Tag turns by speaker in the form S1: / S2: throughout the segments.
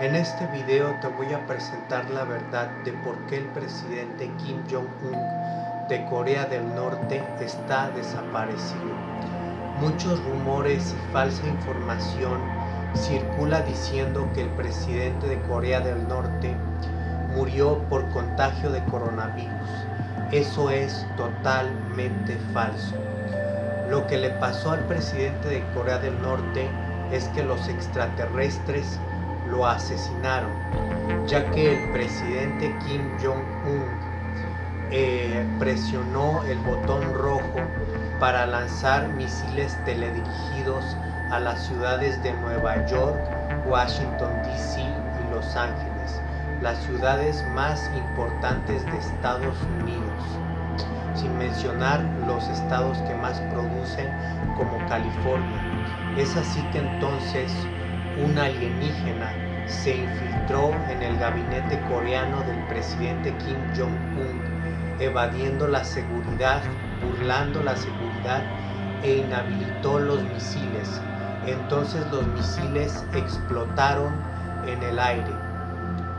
S1: En este video te voy a presentar la verdad de por qué el presidente Kim Jong-un de Corea del Norte está desaparecido. Muchos rumores y falsa información circula diciendo que el presidente de Corea del Norte murió por contagio de coronavirus. Eso es totalmente falso. Lo que le pasó al presidente de Corea del Norte es que los extraterrestres lo asesinaron, ya que el presidente Kim Jong-un eh, presionó el botón rojo para lanzar misiles teledirigidos a las ciudades de Nueva York, Washington DC y Los Ángeles, las ciudades más importantes de Estados Unidos, sin mencionar los estados que más producen como California. Es así que entonces un alienígena se infiltró en el gabinete coreano del presidente Kim Jong-un, evadiendo la seguridad, burlando la seguridad e inhabilitó los misiles. Entonces los misiles explotaron en el aire.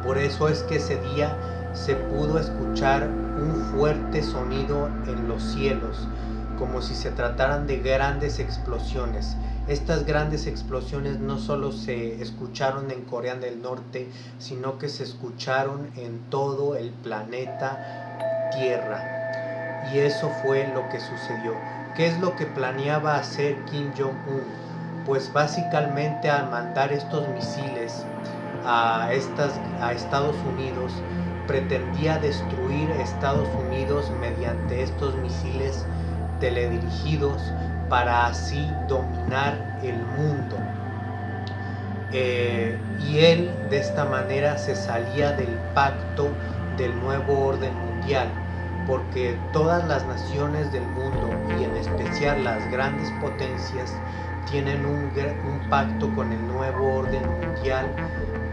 S1: Por eso es que ese día se pudo escuchar un fuerte sonido en los cielos, como si se trataran de grandes explosiones. Estas grandes explosiones no solo se escucharon en Corea del Norte, sino que se escucharon en todo el planeta Tierra. Y eso fue lo que sucedió. ¿Qué es lo que planeaba hacer Kim Jong-un? Pues básicamente al mandar estos misiles a, estas, a Estados Unidos, pretendía destruir Estados Unidos mediante estos misiles teledirigidos para así dominar el mundo. Eh, y él de esta manera se salía del pacto del nuevo orden mundial, porque todas las naciones del mundo y en especial las grandes potencias tienen un, un pacto con el nuevo orden mundial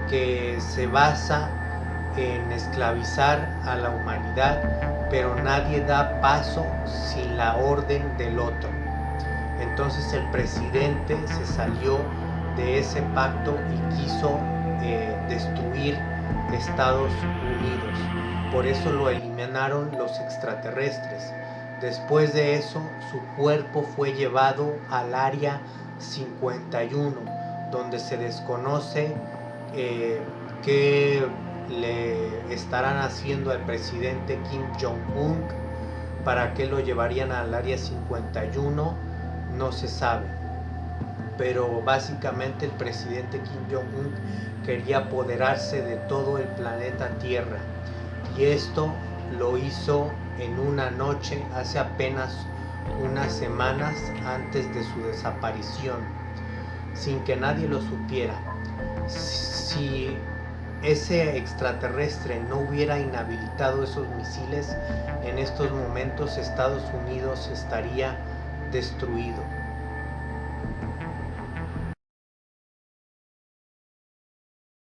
S1: que se basa en esclavizar a la humanidad, pero nadie da paso sin la orden del otro. Entonces el presidente se salió de ese pacto y quiso eh, destruir Estados Unidos. Por eso lo eliminaron los extraterrestres. Después de eso, su cuerpo fue llevado al área 51, donde se desconoce eh, qué le estarán haciendo al presidente Kim Jong-un, para qué lo llevarían al área 51 no se sabe. Pero básicamente el presidente Kim Jong-un quería apoderarse de todo el planeta Tierra. Y esto lo hizo en una noche hace apenas unas semanas antes de su desaparición, sin que nadie lo supiera. Si ese extraterrestre no hubiera inhabilitado esos misiles, en estos momentos Estados Unidos estaría destruido.